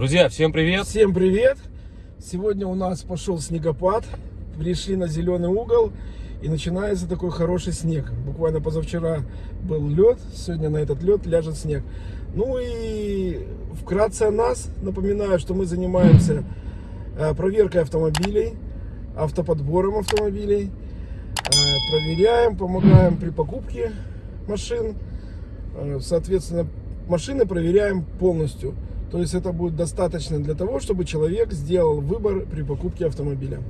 Друзья, всем привет! Всем привет! Сегодня у нас пошел снегопад, пришли на зеленый угол и начинается такой хороший снег. Буквально позавчера был лед, сегодня на этот лед ляжет снег. Ну и вкратце о нас. Напоминаю, что мы занимаемся э, проверкой автомобилей, автоподбором автомобилей. Э, проверяем, помогаем при покупке машин. Э, соответственно, машины проверяем полностью. То есть это будет достаточно для того, чтобы человек сделал выбор при покупке автомобиля.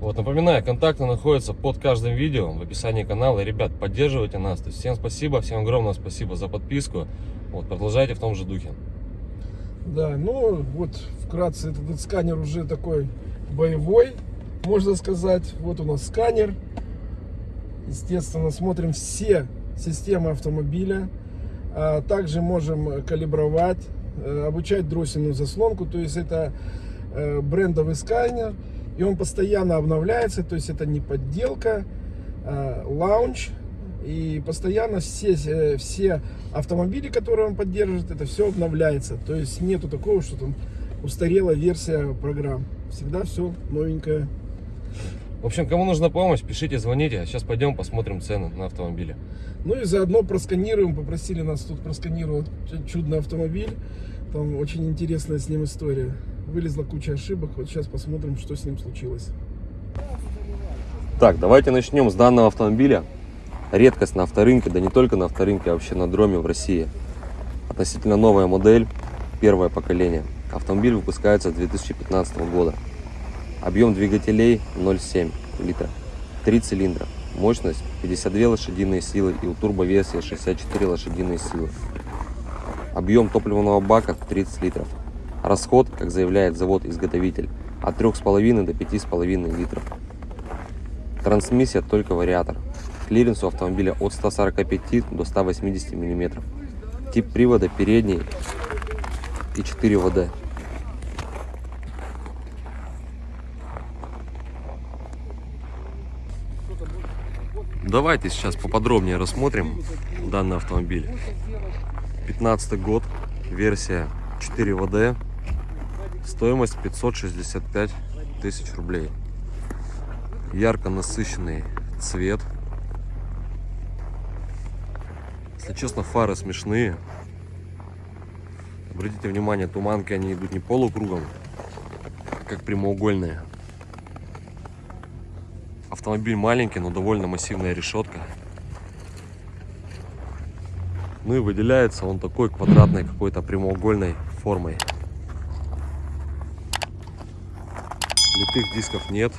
Вот, напоминаю, контакты находятся под каждым видео в описании канала. Ребят, поддерживайте нас. То есть всем спасибо, всем огромное спасибо за подписку. Вот, продолжайте в том же духе. Да, ну вот вкратце этот, этот сканер уже такой боевой, можно сказать. Вот у нас сканер. Естественно, смотрим все системы автомобиля. А также можем калибровать обучать дроссельную заслонку, то есть это э, брендовый сканер, и он постоянно обновляется, то есть это не подделка, а лаунч, и постоянно все, э, все автомобили, которые он поддерживает, это все обновляется, то есть нету такого, что там устарела версия программ, всегда все новенькое. В общем, кому нужна помощь, пишите, звоните. Сейчас пойдем посмотрим цены на автомобили. Ну и заодно просканируем, попросили нас тут просканировать чудный автомобиль. Там очень интересная с ним история. Вылезла куча ошибок. Вот сейчас посмотрим, что с ним случилось. Так, давайте начнем с данного автомобиля. Редкость на авторынке, да не только на авторынке, а вообще на дроме в России. Относительно новая модель, первое поколение. Автомобиль выпускается с 2015 года. Объем двигателей 0,7 литра. Три цилиндра. Мощность 52 лошадиные силы и у турбоверсии 64 лошадиные силы. Объем топливного бака 30 литров. Расход, как заявляет завод-изготовитель, от 3,5 до 5,5 литров. Трансмиссия только вариатор. Клиренс у автомобиля от 145 до 180 мм. Тип привода передний и 4 ВД. Давайте сейчас поподробнее рассмотрим данный автомобиль. 15 год, версия 4 ВД, стоимость 565 тысяч рублей. Ярко насыщенный цвет. Если честно, фары смешные. Обратите внимание, туманки они идут не полукругом, а как прямоугольные. Автомобиль маленький, но довольно массивная решетка. Ну и выделяется он такой квадратной какой-то прямоугольной формой. Литых дисков нет.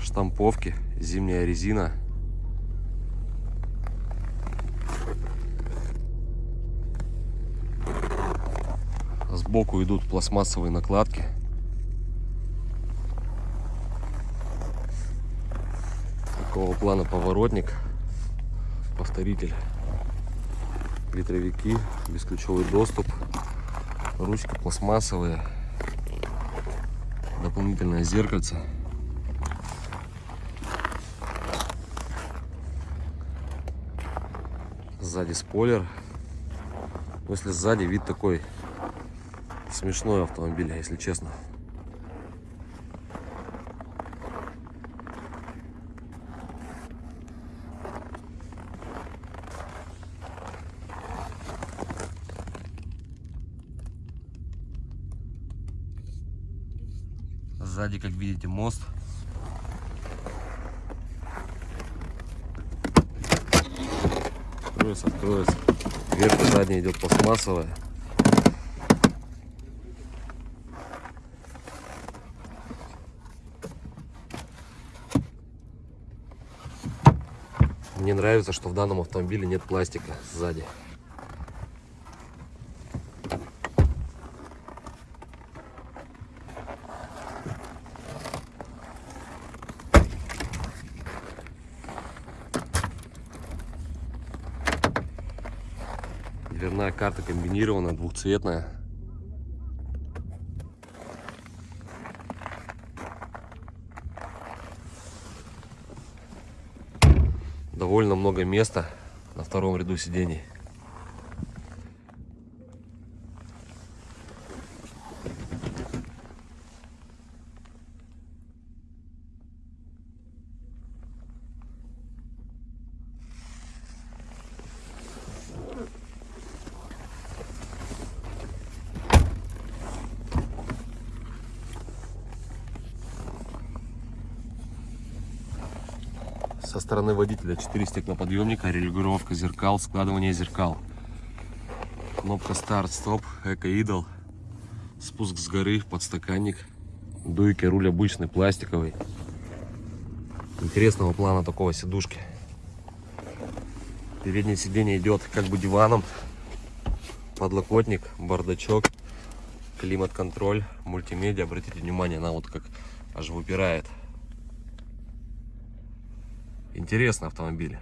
Штамповки, зимняя резина. Сбоку идут пластмассовые накладки. Такого плана поворотник, повторитель, ветровики, бесключевой доступ, ручка пластмассовая, дополнительное зеркальце. Сзади спойлер. Но если сзади вид такой смешной автомобиль, если честно. Сзади, как видите, мост. Откроется, откроется. Дверка задняя идет пластмассовая. Мне нравится, что в данном автомобиле нет пластика сзади. Дверная карта комбинированная, двухцветная. Довольно много места на втором ряду сидений. Со стороны водителя 4 стеклоподъемника, регулировка зеркал, складывание зеркал. Кнопка старт-стоп, эко-идол. Спуск с горы, подстаканник. Дуйки, руль обычный, пластиковый. Интересного плана такого сидушки. Переднее сиденье идет как бы диваном. Подлокотник, бардачок, климат-контроль, мультимедиа. Обратите внимание, она вот как аж выпирает. Интересный автомобиль.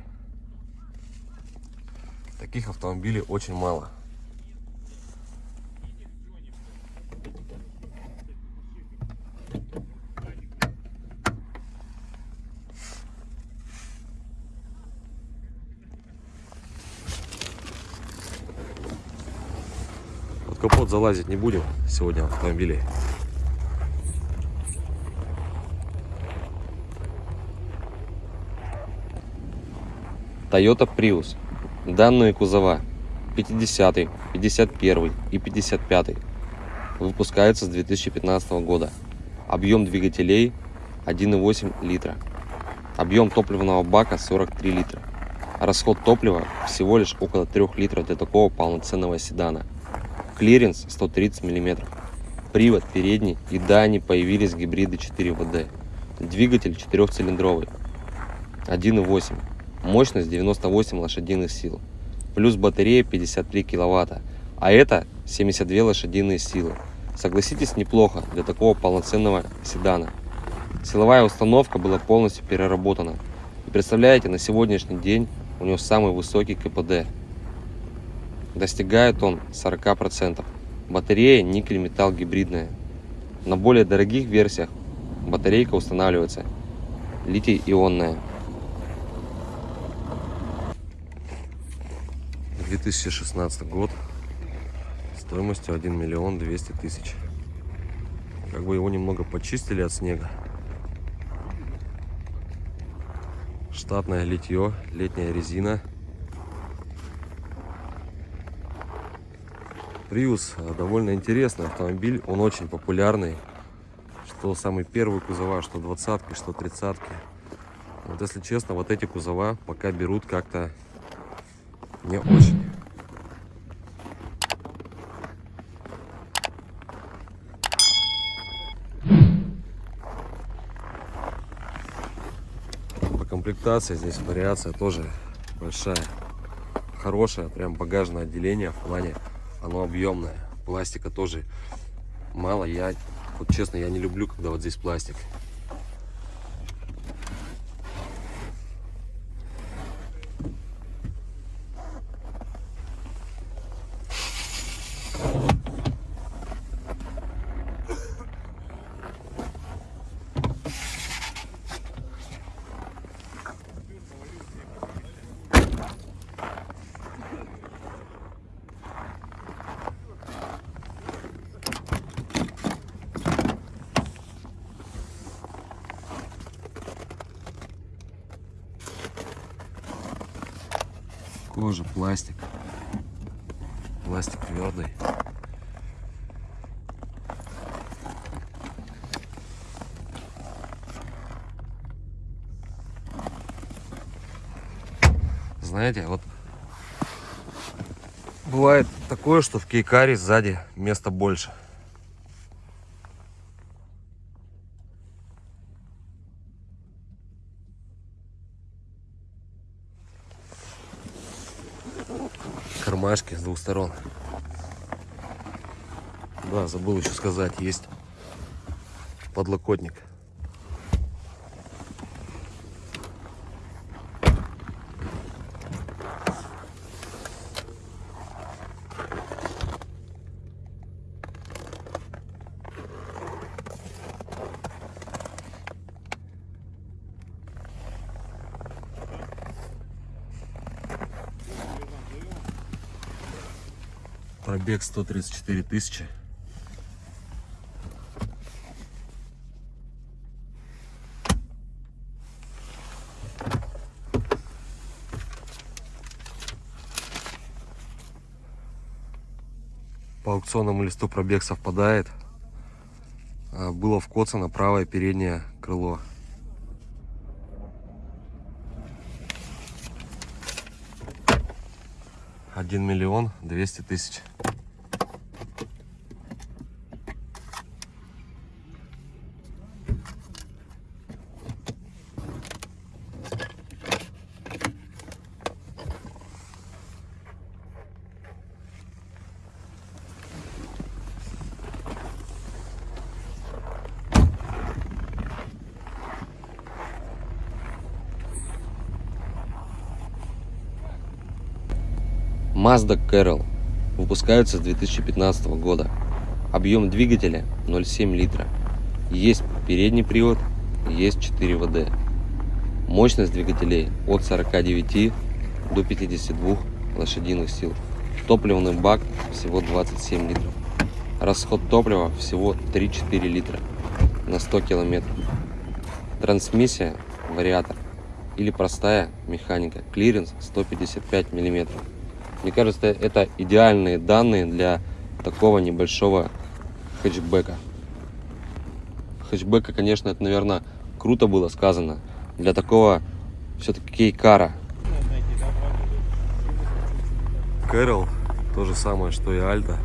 Таких автомобилей очень мало. Под капот залазить не будем сегодня в Toyota Prius. Данные кузова 50, 51 и 55 выпускаются с 2015 года. Объем двигателей 1,8 литра. Объем топливного бака 43 литра. Расход топлива всего лишь около 3 литров для такого полноценного седана. Клиренс 130 мм. Привод передний и да, они появились гибриды 4 ВД. Двигатель 4-цилиндровый. 1,8. Мощность 98 лошадиных сил. Плюс батарея 53 киловатта. А это 72 лошадиные силы. Согласитесь, неплохо для такого полноценного седана. Силовая установка была полностью переработана. И представляете, на сегодняшний день у него самый высокий КПД. Достигает он 40%. Батарея никель-металл гибридная. На более дорогих версиях батарейка устанавливается литий-ионная. 2016 год стоимостью 1 миллион 200 тысяч. Как бы его немного почистили от снега. Штатное литье летняя резина. Prius довольно интересный автомобиль. Он очень популярный. Что самый первый кузова что двадцатки что тридцатки. Вот если честно вот эти кузова пока берут как-то не очень. По комплектации здесь вариация тоже большая. Хорошее, прям багажное отделение в плане оно объемное. Пластика тоже мало. Я, вот честно, я не люблю, когда вот здесь пластик. Пластик. Пластик твердый. Знаете, вот бывает такое, что в кейкаре сзади места больше. Кармашки с двух сторон. Да, забыл еще сказать, есть подлокотник. Пробег 134 тысячи. По аукционному листу пробег совпадает. А, было вкоцано правое переднее крыло. 1 миллион 200 тысяч. Mazda Carol выпускаются с 2015 года. Объем двигателя 0,7 литра. Есть передний привод, есть 4 ВД. Мощность двигателей от 49 до 52 лошадиных сил. Топливный бак всего 27 литров. Расход топлива всего 3-4 литра на 100 километров. Трансмиссия вариатор или простая механика. Клиренс 155 миллиметров. Мне кажется, это идеальные данные для такого небольшого хэтчбека. Хэтчбека, конечно, это, наверное, круто было сказано. Для такого все-таки кейкара. Кэрол, то же самое, что и Альта.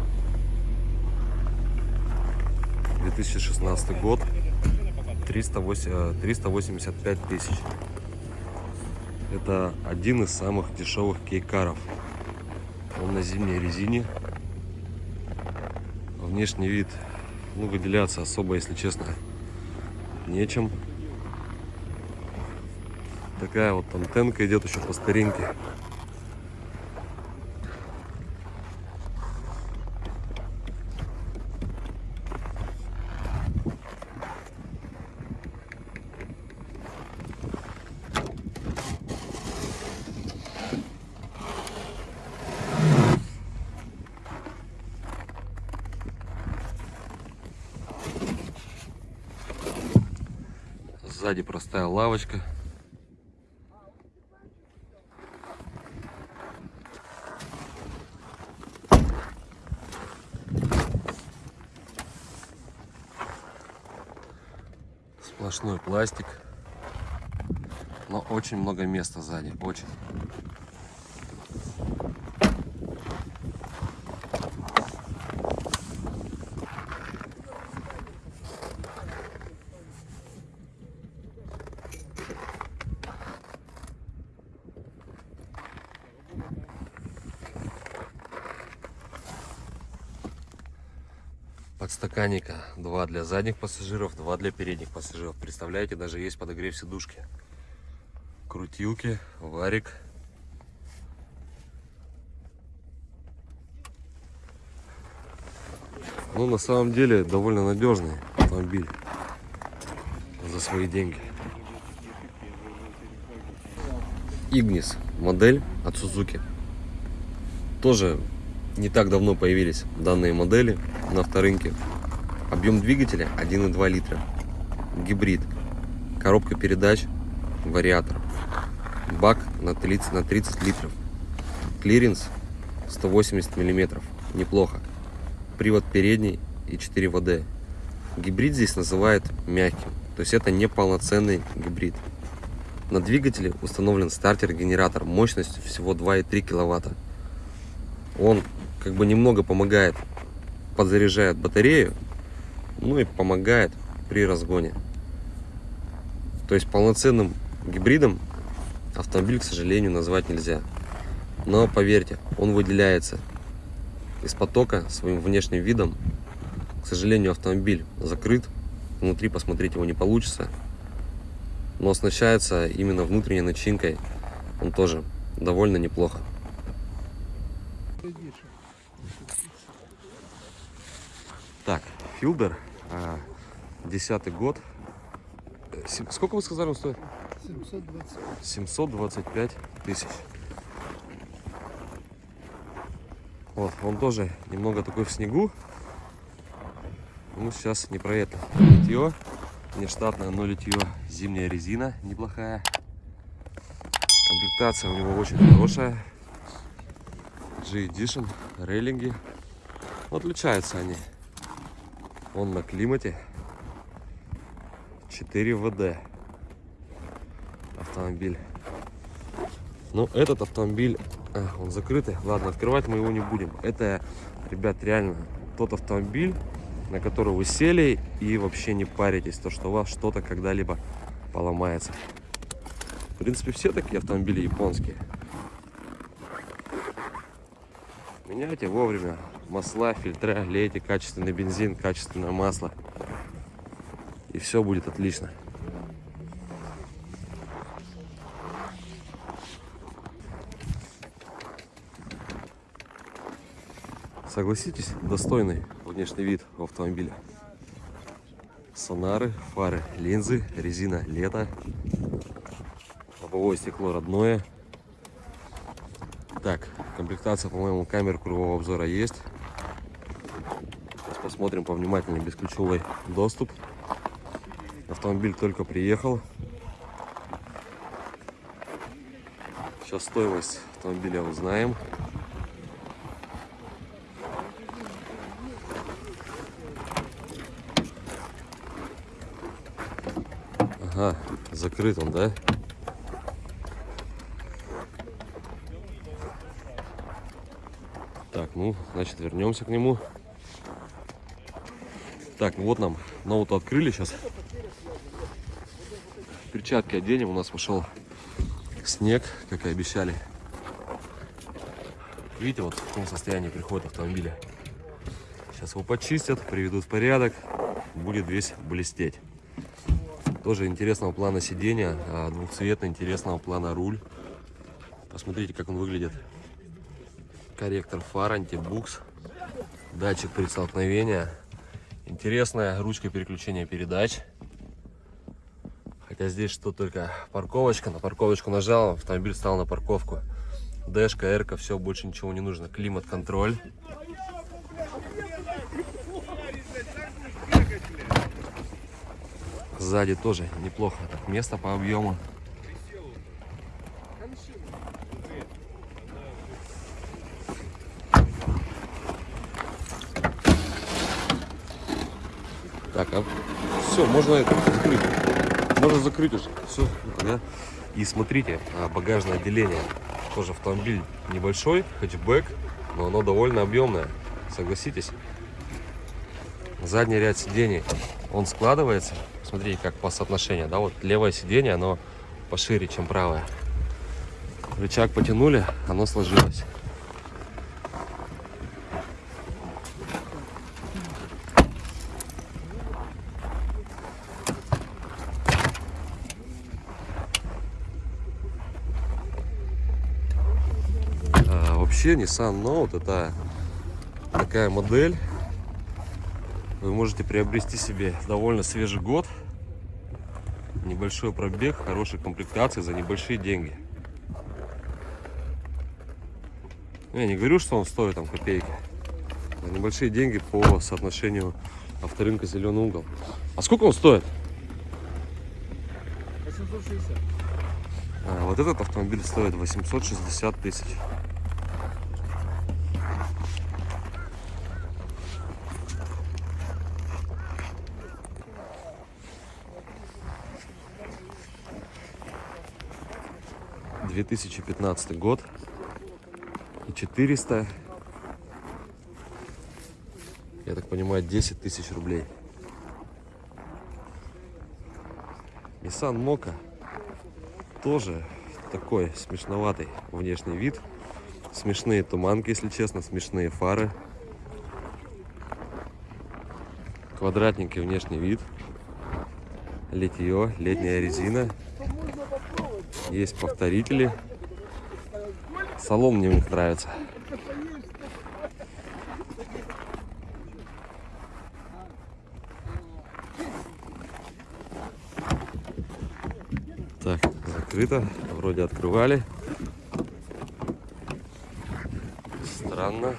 2016 год. 308, э, 385 тысяч. Это один из самых дешевых кейкаров. Он на зимней резине. Внешний вид, ну, выделяться особо, если честно, нечем. Такая вот антенка идет еще по старинке. Сзади простая лавочка. Сплошной пластик. Но очень много места сзади. Очень. Подстаканника. Два для задних пассажиров, два для передних пассажиров. Представляете, даже есть подогрев сидушки. Крутилки, варик. Ну, на самом деле, довольно надежный автомобиль за свои деньги. Ignis модель от Suzuki. Тоже не так давно появились данные модели на авторынке. Объем двигателя 1,2 литра. Гибрид. Коробка передач, вариатор. Бак на 30, на 30 литров. Клиренс 180 миллиметров. Неплохо. Привод передний и 4 ВД. Гибрид здесь называют мягким. То есть это не полноценный гибрид. На двигателе установлен стартер-генератор мощностью всего 2,3 киловатта. Он как бы немного помогает, подзаряжает батарею, ну и помогает при разгоне. То есть полноценным гибридом автомобиль, к сожалению, назвать нельзя. Но поверьте, он выделяется из потока своим внешним видом. К сожалению, автомобиль закрыт. Внутри посмотреть его не получится. Но оснащается именно внутренней начинкой. Он тоже довольно неплохо. Так, Филдер, десятый год. Сколько вы сказали, он стоит? 720. 725 тысяч. Вот, он тоже немного такой в снегу. Ну, сейчас не про это. Литье, нештатное, но литье. Зимняя резина неплохая. Комплектация у него очень хорошая. G-Edition, рейлинги. Ну, Отличаются они. Он на климате. 4 ВД автомобиль. Ну, этот автомобиль А, он закрытый. Ладно, открывать мы его не будем. Это, ребят, реально тот автомобиль, на который вы сели и вообще не паритесь, то, что у вас что-то когда-либо поломается. В принципе, все такие автомобили японские. Меняйте вовремя масла, фильтра, лейте качественный бензин, качественное масло. И все будет отлично. Согласитесь, достойный внешний вид автомобиля. Сонары, фары, линзы, резина лето, лобовое стекло родное. Так, комплектация, по-моему, камер кругового обзора есть. Сейчас посмотрим повнимательнее бесключевой доступ. Автомобиль только приехал. Сейчас стоимость автомобиля узнаем. Ага, закрыт он, да? Так, ну, значит, вернемся к нему. Так, ну вот нам ноут открыли сейчас. Перчатки оденем. У нас пошел снег, как и обещали. Видите, вот в каком состоянии приходит автомобиля. Сейчас его почистят, приведут в порядок. Будет весь блестеть. Тоже интересного плана сидения, а, двухцветный, интересного плана руль. Посмотрите, как он выглядит. Корректор фар, антибукс, датчик при столкновении. Интересная ручка переключения передач. Хотя здесь что только парковочка. На парковочку нажал, автомобиль стал на парковку. Дэшка, эрка, все, больше ничего не нужно. Климат-контроль. Сзади тоже неплохо. Так, место по объему. Так, а все, можно это закрыть. Можно закрыть уже. Все, да? И смотрите, а, багажное отделение. Тоже автомобиль небольшой, хэтчбэк, но оно довольно объемное. Согласитесь. Задний ряд сидений, он складывается. Смотрите, как по соотношению, да, вот левое сиденье, оно пошире, чем правое. Рычаг потянули, оно сложилось. А, вообще Nissan Note это такая модель. Вы можете приобрести себе довольно свежий год. Небольшой пробег, хорошей комплектации за небольшие деньги. Я не говорю, что он стоит там копейки. За небольшие деньги по соотношению авторынка зеленый угол. А сколько он стоит? 860. А, вот этот автомобиль стоит 860 тысяч. Две тысячи пятнадцатый год и 400 я так понимаю 10 тысяч рублей Nissan Moka тоже такой смешноватый внешний вид. Смешные туманки, если честно, смешные фары. Квадратненький внешний вид. Литье, летняя резина. Есть повторители. Салон мне у них нравится. Так, закрыто. Вроде открывали. Странно.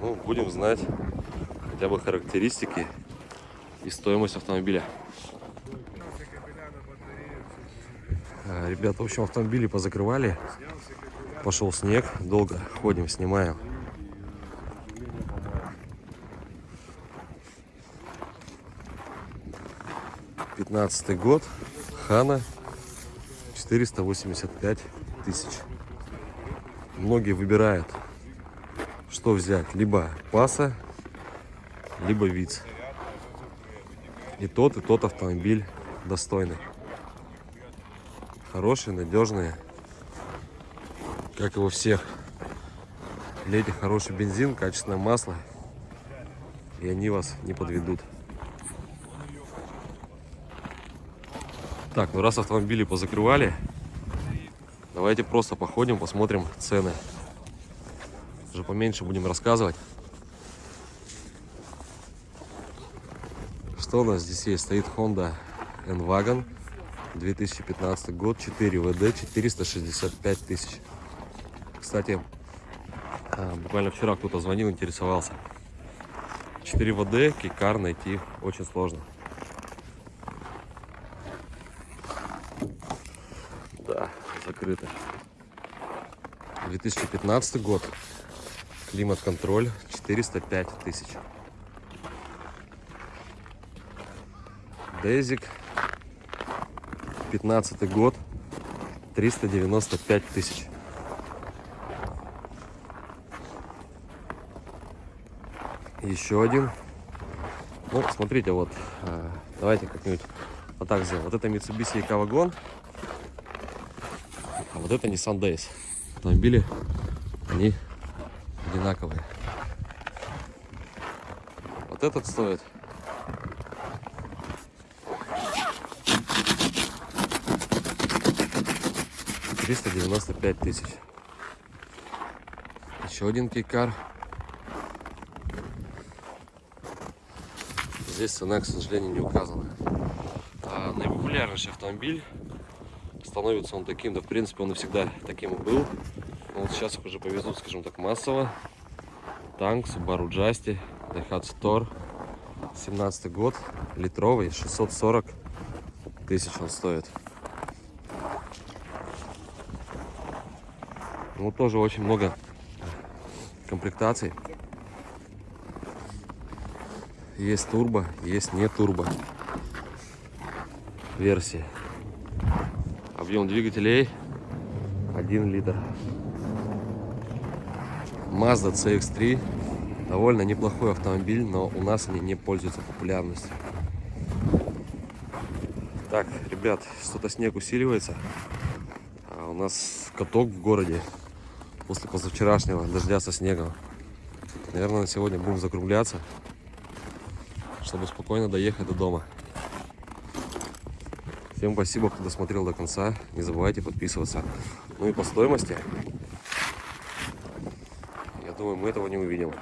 Ну, будем знать хотя бы характеристики и стоимость автомобиля. А, Ребята, в общем, автомобили позакрывали. Пошел снег. Долго ходим, снимаем. Пятнадцатый год. Хана 485 тысяч. Многие выбирают, что взять. Либо Паса, либо Виц. И тот, и тот автомобиль достойный. Хорошие, надежные. Как и у всех. Лейте хороший бензин, качественное масло. И они вас не подведут. Так, ну раз автомобили позакрывали, давайте просто походим, посмотрим цены. Уже поменьше будем рассказывать. Что у нас здесь есть? Стоит Honda N-Wagon 2015 год, 4 ВД, 465 тысяч. Кстати, а, буквально вчера кто-то звонил, интересовался. 4 ВД, кикар найти очень сложно. Да, закрыто. 2015 год. Климат-контроль 405 тысяч. Дезик. 15 год. 395 тысяч. Еще один. Ну, смотрите, вот. а, Давайте как-нибудь вот так сделаем. Вот это Mitsubishi Eco-вагон. А вот это Nissan Days. Автомобили, они одинаковые. Вот этот стоит. Триста девяносто пять тысяч. Еще один кейкар. Здесь цена, к сожалению, не указана. А наипопулярнейший автомобиль становится он таким, да в принципе он и всегда таким и был. Но вот сейчас их уже повезут, скажем так, массово. Танк, Subaru Justy, Daihatsu Tor, 17 год, литровый, 640 тысяч он стоит. Ну, тоже очень много комплектаций. Есть турбо, есть не турбо версии. Объем двигателей 1 литр. Mazda CX-3 довольно неплохой автомобиль, но у нас они не пользуются популярностью. Так, ребят, что-то снег усиливается. А у нас каток в городе после позавчерашнего дождя со снегом. Наверное, на сегодня будем закругляться, чтобы спокойно доехать до дома. Всем спасибо, кто досмотрел до конца. Не забывайте подписываться. Ну и по стоимости, я думаю, мы этого не увидим.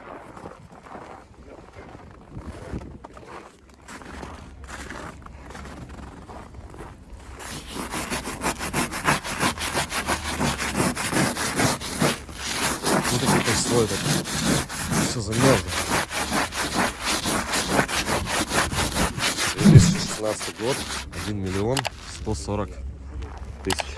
Ну такие стоит это. Все замерзло. 2016 год, 1 миллион 140 тысяч.